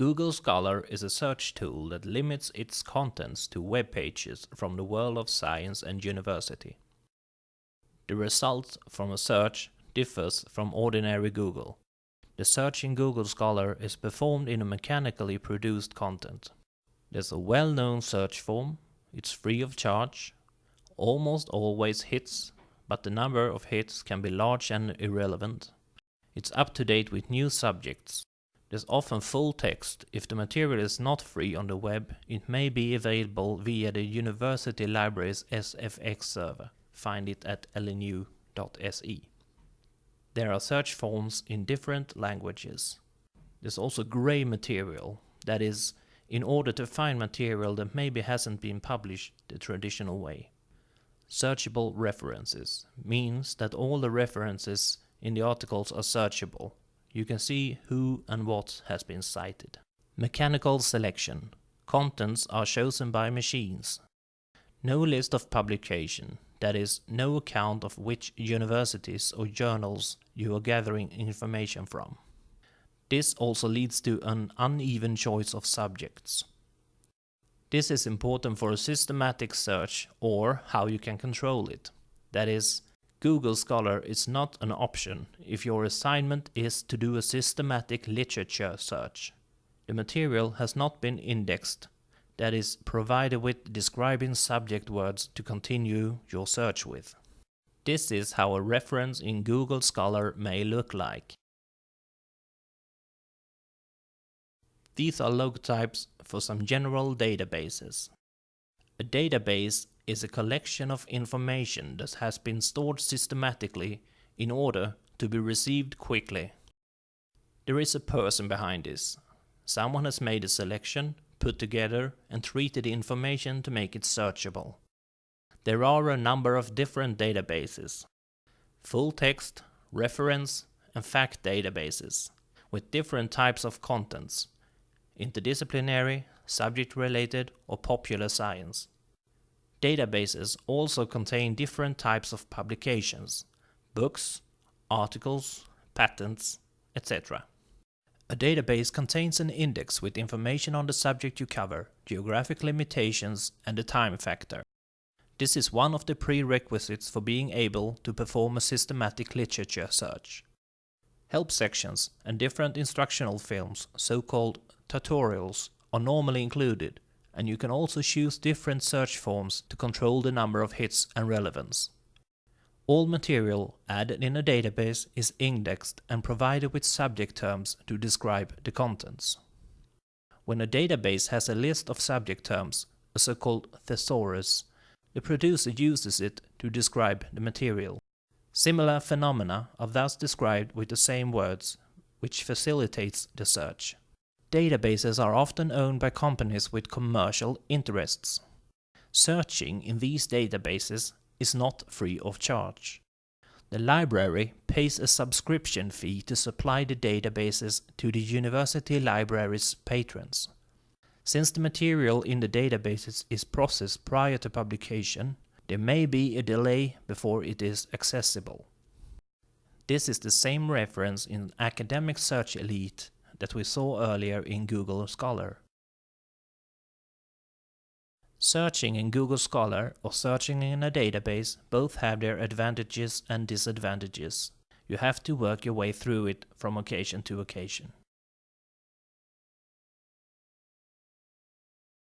Google Scholar is a search tool that limits its contents to web pages from the world of science and university. The result from a search differs from ordinary Google. The search in Google Scholar is performed in a mechanically produced content. There's a well-known search form, it's free of charge, almost always hits, but the number of hits can be large and irrelevant. It's up to date with new subjects. There's often full text. If the material is not free on the web, it may be available via the University Library's SFX server. Find it at lnu.se. There are search forms in different languages. There's also grey material, that is, in order to find material that maybe hasn't been published the traditional way. Searchable references means that all the references in the articles are searchable. You can see who and what has been cited. Mechanical selection. Contents are chosen by machines. No list of publication, that is, no account of which universities or journals you are gathering information from. This also leads to an uneven choice of subjects. This is important for a systematic search or how you can control it. That is, Google Scholar is not an option if your assignment is to do a systematic literature search. The material has not been indexed, that is provided with describing subject words to continue your search with. This is how a reference in Google Scholar may look like. These are logotypes for some general databases. A database is a collection of information that has been stored systematically in order to be received quickly. There is a person behind this. Someone has made a selection, put together and treated the information to make it searchable. There are a number of different databases. Full text, reference and fact databases with different types of contents interdisciplinary, subject-related or popular science. Databases also contain different types of publications, books, articles, patents, etc. A database contains an index with information on the subject you cover, geographic limitations and the time factor. This is one of the prerequisites for being able to perform a systematic literature search. Help sections and different instructional films, so-called tutorials are normally included, and you can also choose different search forms to control the number of hits and relevance. All material added in a database is indexed and provided with subject terms to describe the contents. When a database has a list of subject terms, a so-called thesaurus, the producer uses it to describe the material. Similar phenomena are thus described with the same words, which facilitates the search. Databases are often owned by companies with commercial interests. Searching in these databases is not free of charge. The library pays a subscription fee to supply the databases to the university library's patrons. Since the material in the databases is processed prior to publication, there may be a delay before it is accessible. This is the same reference in Academic Search Elite that we saw earlier in Google Scholar. Searching in Google Scholar or searching in a database both have their advantages and disadvantages. You have to work your way through it from occasion to occasion.